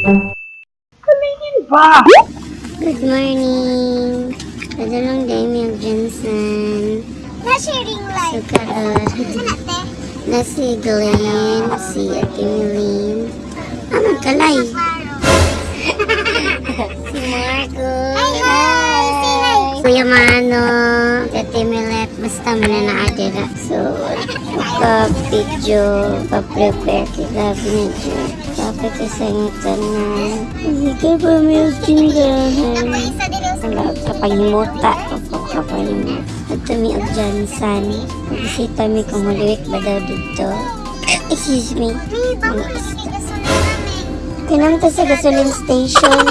Kalingin ba? Good morning. Padulong day mi ang Jensen. Nasa ring light. Sukaron. Sana te. Na si Glenn, si Ate Milene. Ah, magkalay. Si Marco. Hi, hi. Kuya Mano. Ate Milet. Basta mo na. So, pa-video, pa-prepare kita binidyo. Tapos kasangitan na. Hindi ka pa may tindahan. Wala ka pahimuta. Opo ka pahimuta. At mi og Johnson. Bisita mi kung huluwik ba daw dito. Excuse me. Namin. Tinamta sa gasoline station.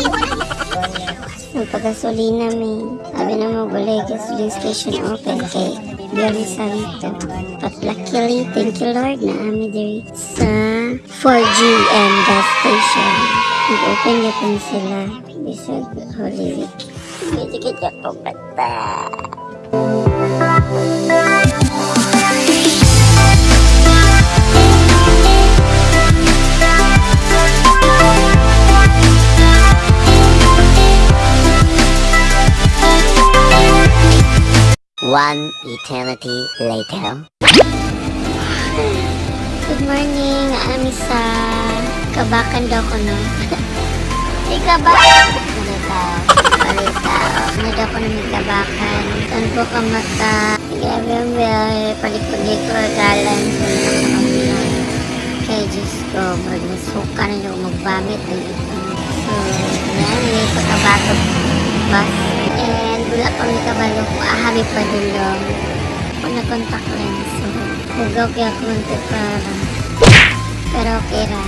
Nagpagasolina mi. Sabi na mo gulay gasoline station open kay Biyernes Santo. But luckily, thank you Lord na ami diri sa 4G and gas station. Nag-open-open sila Bishop Holy Week. Sige-sige ako bata. One eternity later. Morning, ami sa kabakan daw ko no. Ikabakan? Balita. Balita. Ano daw ko na may kabakan. Saan po ka mata? Grabe ang biyahe. Palikod-likod. Galan. Kaya Diyos ko, pag nasuka na yung magbamit ng ito. So, yan. May pagkabato bus. And wala pa may kabalo ko. Ahami pa dulong. Ako na contact lens. So, hugaw kaya ako ng. Pero okay ra.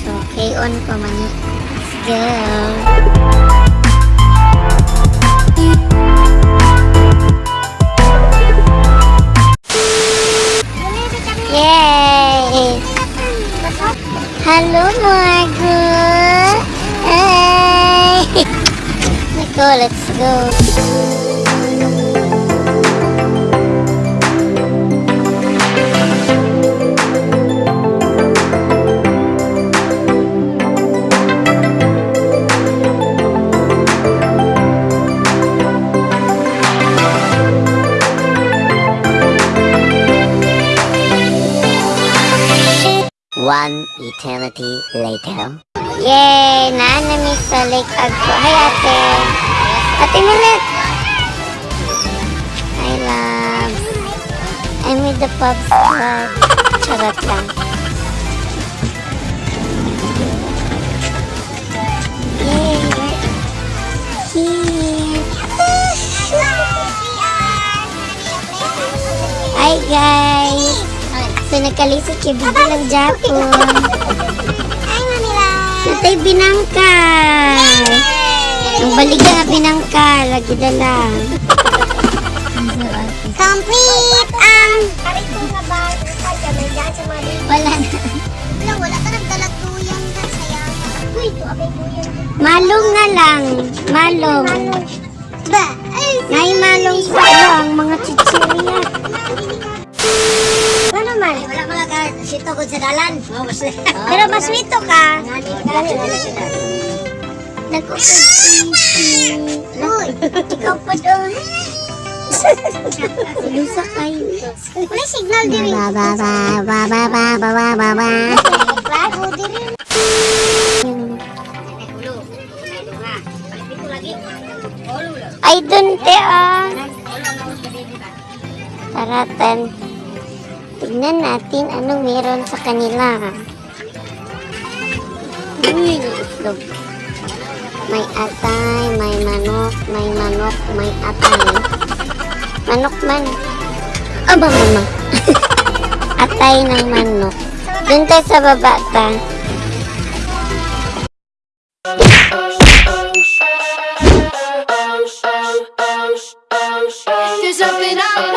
So, K-on ko mani. Let's go. Yay! Hello, Margaret! Hey! Let's go, let's go. One eternity later. Yay! Naanami sa Lake Agpo. Hi, ate! Ate! Hi, love. I'm with the Pops Club. Charot lang. Yay! Hi, guys! So, nagkalisod kay Bibi ng Japon. Hi, Manila. Natay binangka. Ang baliga nga binangka. Lagi na lang. Complete ang... Ba? May sa mga Wala na. Wala, wala ka nagdalag tuyang ka saya. Uy, ito abay tuyang. Malong nga lang. Malong. Ba? Ay, malong sa ang mga chichirya. Sito ko sa dalan. Pero maswito ka. Uy, Ikaw pa doon. Lusa kayo. may signal din. Ba ba ba ba ba ba ba ba ba ba. Bago. Ay, dun te ah. Taratan. Tignan natin anong meron sa kanila. Uy, itlog. May atay, may manok, may manok, may atay. Manok man. Aba, mama. atay ng manok. Dun tayo sa baba ta. There's something I